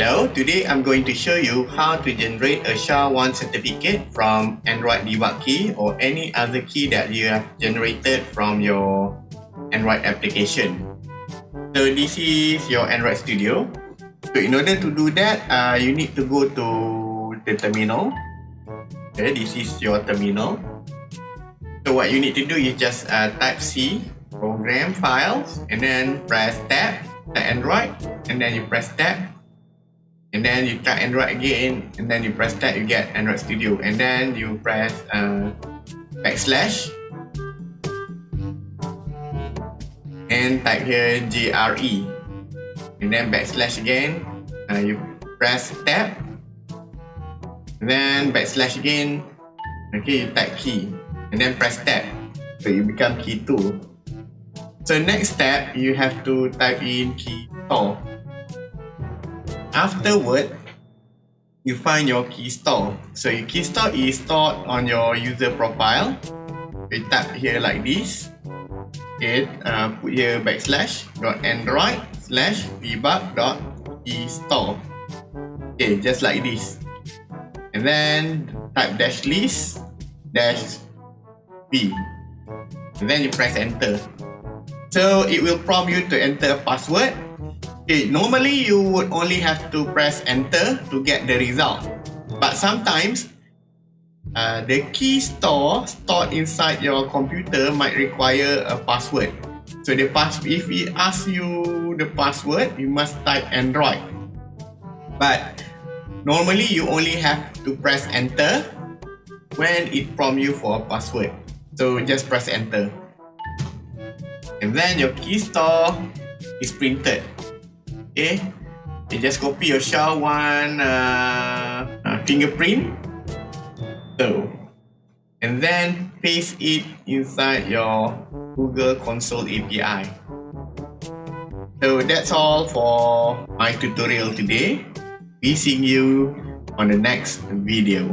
Hello, today I'm going to show you how to generate a SHA-1 certificate from Android debug key or any other key that you have generated from your Android application. So this is your Android Studio. So in order to do that, uh, you need to go to the terminal. Okay, this is your terminal. So what you need to do is just uh, type C, program files, and then press tab, the Android, and then you press tab, and then you try Android again and then you press that you get Android Studio. And then you press uh, backslash. And type here GRE and then backslash again. Uh, you press tab and then backslash again. Okay you type key. And then press tab so you become key 2 so next step you have to type in key store Afterward, you find your key store. So your key store is stored on your user profile. You tap here like this. Okay, uh, put here backslash dot android slash debug dot store. Okay, just like this. And then type dash list dash b. And then you press enter. So it will prompt you to enter a password Okay, normally you would only have to press enter to get the result. But sometimes, uh, the key store stored inside your computer might require a password. So the pass if it asks you the password, you must type Android. But normally you only have to press enter when it prompts you for a password. So just press enter. And then your key store is printed. Okay, you just copy your SHA-1 uh, uh, fingerprint. So, and then paste it inside your Google Console API. So that's all for my tutorial today. We see you on the next video.